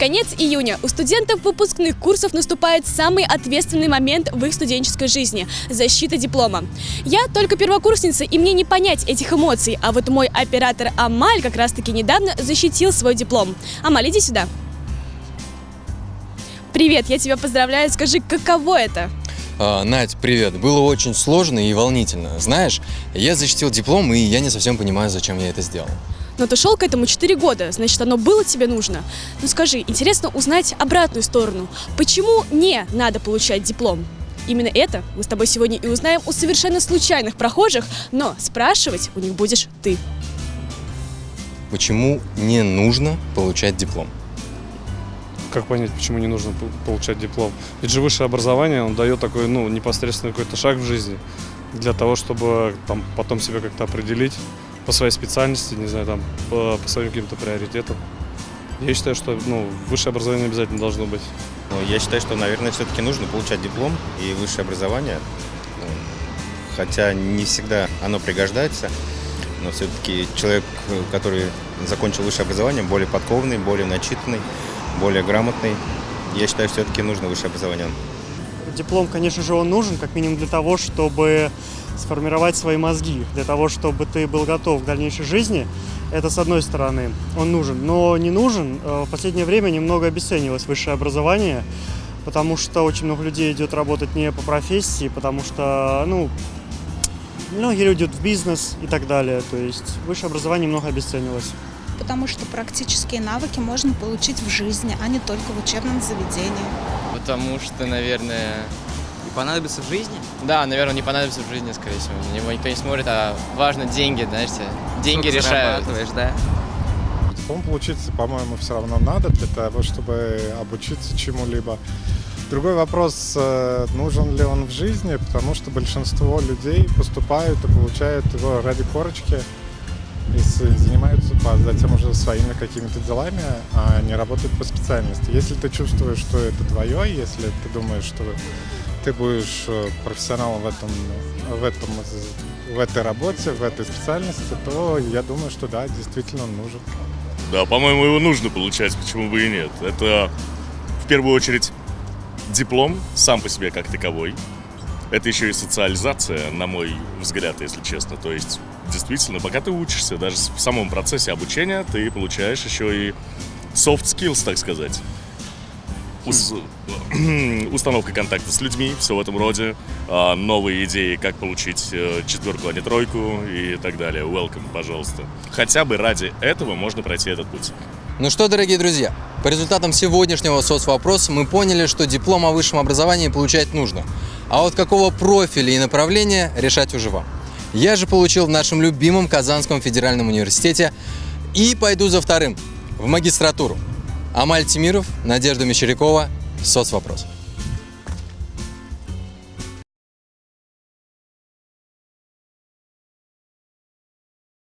Конец июня. У студентов выпускных курсов наступает самый ответственный момент в их студенческой жизни – защита диплома. Я только первокурсница, и мне не понять этих эмоций, а вот мой оператор Амаль как раз-таки недавно защитил свой диплом. Амаль, иди сюда. Привет, я тебя поздравляю. Скажи, каково это? А, Надь, привет. Было очень сложно и волнительно. Знаешь, я защитил диплом, и я не совсем понимаю, зачем я это сделал. Но ты шел к этому 4 года, значит, оно было тебе нужно. Ну скажи, интересно узнать обратную сторону. Почему не надо получать диплом? Именно это мы с тобой сегодня и узнаем у совершенно случайных прохожих, но спрашивать у них будешь ты. Почему не нужно получать диплом? Как понять, почему не нужно пол- получать диплом? Ведь же высшее образование, он дает такой, ну, непосредственно какой-то шаг в жизни для того, чтобы там потом себя как-то определить по своей специальности, не знаю, там, по, по своим каким-то приоритетам. Я считаю, что, ну, высшее образование обязательно должно быть. Ну, я считаю, что, наверное, все-таки нужно получать диплом и высшее образование. Хотя не всегда оно пригождается, но все-таки человек, который закончил высшее образование, более подкованный, более начитанный, более грамотный. Я считаю, все-таки нужно высшее образование. Диплом, конечно же, он нужен, как минимум для того, чтобы сформировать свои мозги, для того, чтобы ты был готов к дальнейшей жизни. Это с одной стороны, он нужен. Но не нужен. Э, В последнее время немного обесценилось высшее образование, потому что очень много людей идет работать не по профессии, потому что, ну, многие люди идут в бизнес и так далее. То есть высшее образование немного обесценилось. потому что практические навыки можно получить в жизни, а не только в учебном заведении. Потому что, наверное, И понадобится в жизни? да, наверное, не понадобится в жизни, скорее всего. На него никто не смотрит, а важно деньги, знаете, деньги Сколько решают. зарабатываешь, да? Диплом получить, по-моему, все равно надо для того, чтобы обучиться чему-либо. Другой вопрос, э, нужен ли он в жизни, потому что большинство людей поступают и получают его ради корочки и занимаются по- затем уже своими какими-то делами, а не работают по специальности. Если ты чувствуешь, что это твое, если ты думаешь, что ты будешь э, профессионалом в этом, в этом, в этой работе, в этой специальности, то я думаю, что да, действительно нужен. Да, по-моему, его нужно получать, почему бы и нет. Это в первую очередь диплом сам по себе как таковой. Это еще и социализация, на мой взгляд, если честно. То есть, действительно, пока ты учишься, даже в самом процессе обучения, ты получаешь еще и soft skills, так сказать. Ус- установка контакта с людьми, все в этом роде, а, новые идеи, как получить э, четверку, а не тройку и так далее. Welcome, пожалуйста. Хотя бы ради этого можно пройти этот путь. Ну что, дорогие друзья, по результатам сегодняшнего соцвопроса мы поняли, что диплом о высшем образовании получать нужно. А вот какого профиля и направления решать уже вам. Я же получил в нашем любимом Казанском федеральном университете и пойду за вторым, в магистратуру. Амаль Тимиров, Надежда Мещерякова, соцвопрос.